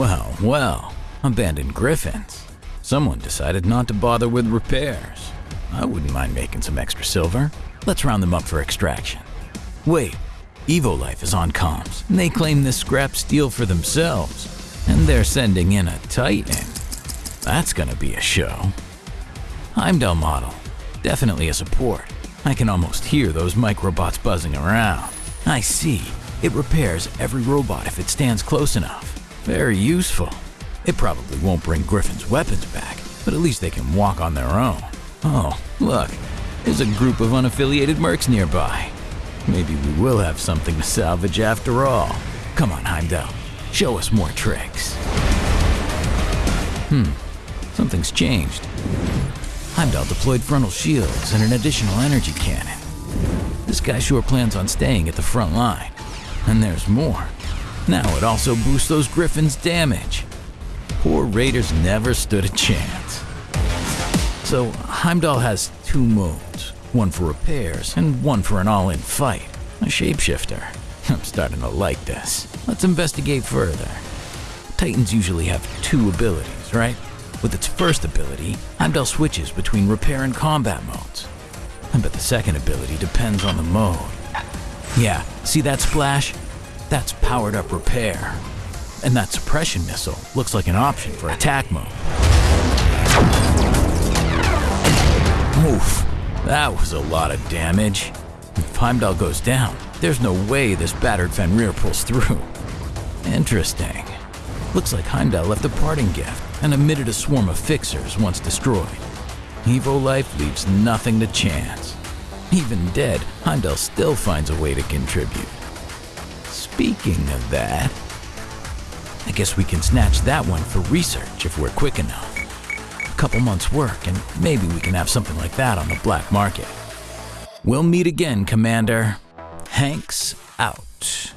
Well, well, abandoned griffins. Someone decided not to bother with repairs. I wouldn't mind making some extra silver. Let's round them up for extraction. Wait, Evolife is on comms, and they claim this scrap steel for themselves. And they're sending in a Titan. That's gonna be a show. Heimdall model. Definitely a support. I can almost hear those microbots buzzing around. I see. It repairs every robot if it stands close enough. Very useful. It probably won't bring Griffin's weapons back, but at least they can walk on their own. Oh, look. There's a group of unaffiliated mercs nearby. Maybe we will have something to salvage after all. Come on, Heimdall. Show us more tricks. Hmm. Something's changed. Heimdall deployed frontal shields and an additional energy cannon. This guy sure plans on staying at the front line. And there's more. Now it also boosts those griffins' damage. Poor Raiders never stood a chance. So Heimdall has two modes, one for repairs and one for an all-in fight. A shapeshifter. I'm starting to like this. Let's investigate further. Titans usually have two abilities, right? With its first ability, Heimdall switches between repair and combat modes. But the second ability depends on the mode. Yeah, see that splash? That's powered up repair. And that suppression missile looks like an option for attack mode. Oof, that was a lot of damage. If Heimdall goes down, there's no way this battered Fenrir pulls through. Interesting. Looks like Heimdall left a parting gift and emitted a swarm of fixers once destroyed. Evolife leaves nothing to chance. Even dead, Heimdall still finds a way to contribute. Speaking of that, I guess we can snatch that one for research if we're quick enough. A couple months' work, and maybe we can have something like that on the black market. We'll meet again, Commander. Hanks out.